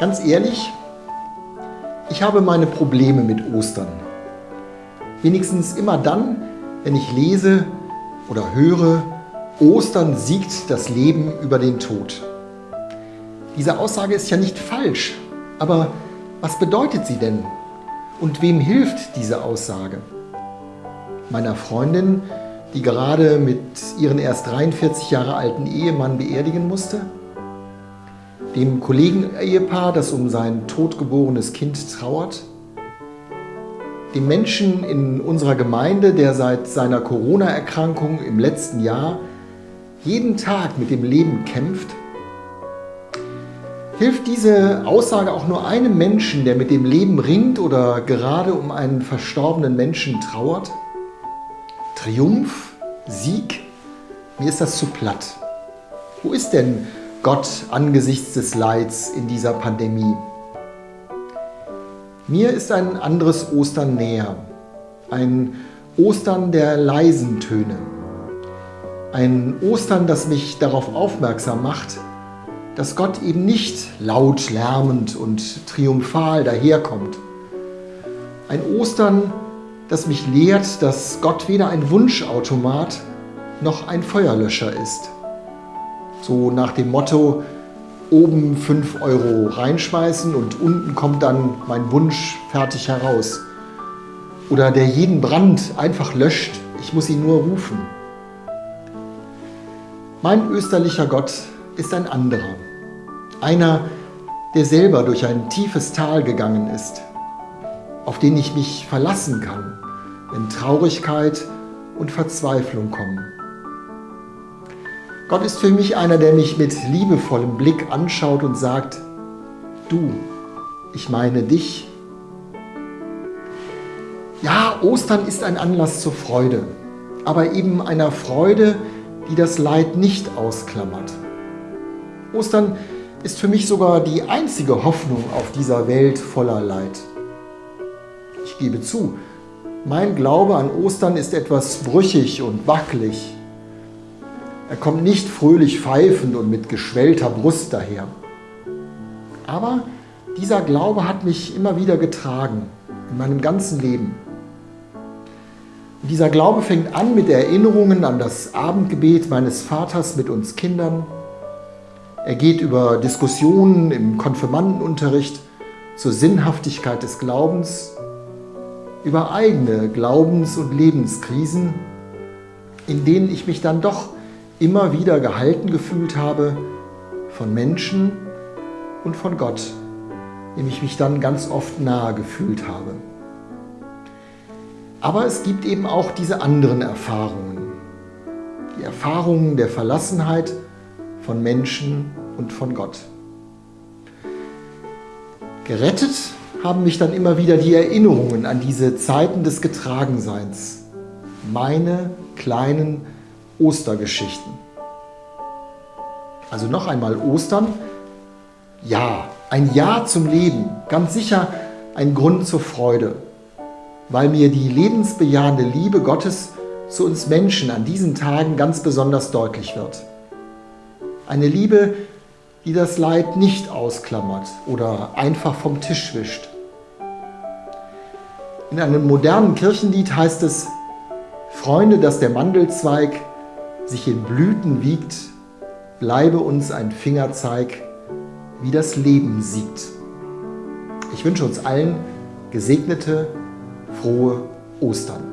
Ganz ehrlich, ich habe meine Probleme mit Ostern. Wenigstens immer dann, wenn ich lese oder höre, Ostern siegt das Leben über den Tod. Diese Aussage ist ja nicht falsch, aber was bedeutet sie denn? Und wem hilft diese Aussage? Meiner Freundin, die gerade mit ihren erst 43 Jahre alten Ehemann beerdigen musste? Dem Kollegen-Ehepaar, das um sein totgeborenes Kind trauert? Dem Menschen in unserer Gemeinde, der seit seiner Corona-Erkrankung im letzten Jahr jeden Tag mit dem Leben kämpft? Hilft diese Aussage auch nur einem Menschen, der mit dem Leben ringt oder gerade um einen verstorbenen Menschen trauert? Triumph? Sieg? Mir ist das zu platt. Wo ist denn Gott angesichts des Leids in dieser Pandemie? Mir ist ein anderes Ostern näher. Ein Ostern der leisen Töne. Ein Ostern, das mich darauf aufmerksam macht, dass Gott eben nicht laut, lärmend und triumphal daherkommt. Ein Ostern, das mich lehrt, dass Gott weder ein Wunschautomat noch ein Feuerlöscher ist. So nach dem Motto, oben 5 Euro reinschmeißen und unten kommt dann mein Wunsch fertig heraus. Oder der jeden Brand einfach löscht, ich muss ihn nur rufen. Mein österlicher Gott ist ein anderer. Einer, der selber durch ein tiefes Tal gegangen ist, auf den ich mich verlassen kann, wenn Traurigkeit und Verzweiflung kommen. Gott ist für mich einer, der mich mit liebevollem Blick anschaut und sagt, du, ich meine dich. Ja, Ostern ist ein Anlass zur Freude, aber eben einer Freude, die das Leid nicht ausklammert. Ostern ist für mich sogar die einzige Hoffnung auf dieser Welt voller Leid. Ich gebe zu, mein Glaube an Ostern ist etwas brüchig und wackelig. Er kommt nicht fröhlich pfeifend und mit geschwellter Brust daher. Aber dieser Glaube hat mich immer wieder getragen, in meinem ganzen Leben. Und dieser Glaube fängt an mit Erinnerungen an das Abendgebet meines Vaters mit uns Kindern, er geht über Diskussionen im Konfirmandenunterricht zur Sinnhaftigkeit des Glaubens, über eigene Glaubens- und Lebenskrisen, in denen ich mich dann doch immer wieder gehalten gefühlt habe von Menschen und von Gott, dem ich mich dann ganz oft nahe gefühlt habe. Aber es gibt eben auch diese anderen Erfahrungen. Die Erfahrungen der Verlassenheit, von Menschen und von Gott. Gerettet haben mich dann immer wieder die Erinnerungen an diese Zeiten des Getragenseins. Meine kleinen Ostergeschichten. Also noch einmal Ostern. Ja, ein Ja zum Leben. Ganz sicher ein Grund zur Freude. Weil mir die lebensbejahende Liebe Gottes zu uns Menschen an diesen Tagen ganz besonders deutlich wird. Eine Liebe, die das Leid nicht ausklammert oder einfach vom Tisch wischt. In einem modernen Kirchenlied heißt es, Freunde, dass der Mandelzweig sich in Blüten wiegt, bleibe uns ein Fingerzeig, wie das Leben siegt. Ich wünsche uns allen gesegnete, frohe Ostern.